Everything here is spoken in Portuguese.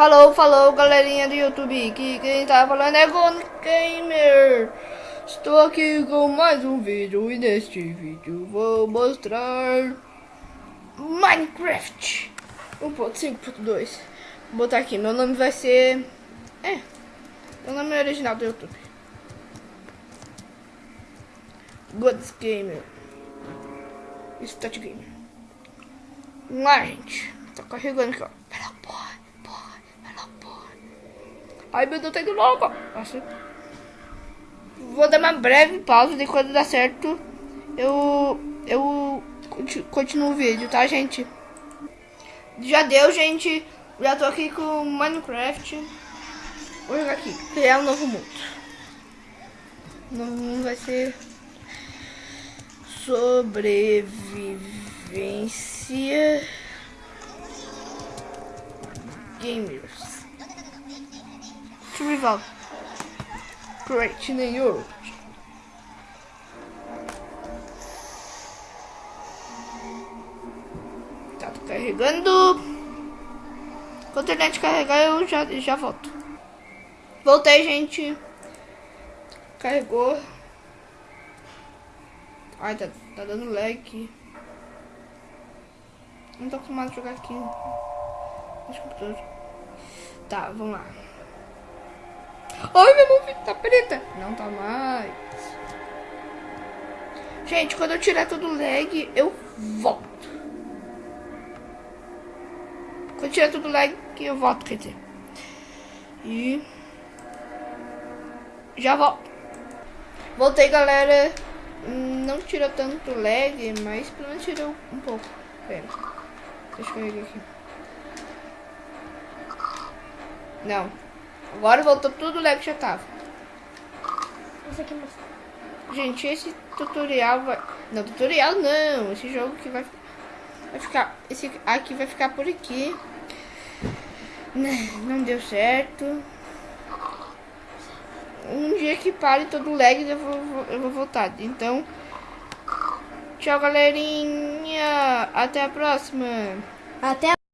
Falou, falou, galerinha do YouTube. Que quem tá falando é Gon Gamer. Estou aqui com mais um vídeo e neste vídeo vou mostrar Minecraft 1.5.2. Vou botar aqui, meu nome vai ser. É, meu nome é original do YouTube. Gods Gamer. Stat Gamer. Vamos lá, gente. Tá carregando aqui, ó. Pera, porra, porra, pera, porra. Ai, meu Deus, tá indo logo. Nossa. Vou dar uma breve pausa de quando dá certo. Eu. Eu continuo o vídeo, tá, gente? Já deu, gente. Já tô aqui com Minecraft. Vou jogar aqui. Criar um novo mundo. O novo mundo vai ser. Sobrevivência. Gamers. Survival. Create New York. Tá carregando. Quando a internet carregar, eu já, já volto. Voltei, gente. Carregou. Ai, tá, tá dando lag. Não tô acostumado a jogar aqui. Tá, vamos lá. Ai, minha mão tá preta. Não tá mais. Gente, quando eu tirar todo o lag, eu volto. Quando eu tirar todo o lag, eu volto, quer dizer. E... Já volto. Voltei, galera. Não tirou tanto lag, mas pelo menos tirou um pouco. Pera. Deixa eu carregar aqui. Não. Agora voltou tudo o lag que já tava. Gente, esse tutorial vai... Não, tutorial não. Esse jogo que vai, vai ficar... Esse aqui vai ficar por aqui. Não deu certo. Um dia que pare todo lag eu vou, eu vou voltar. Então, tchau galerinha. Até a próxima. Até a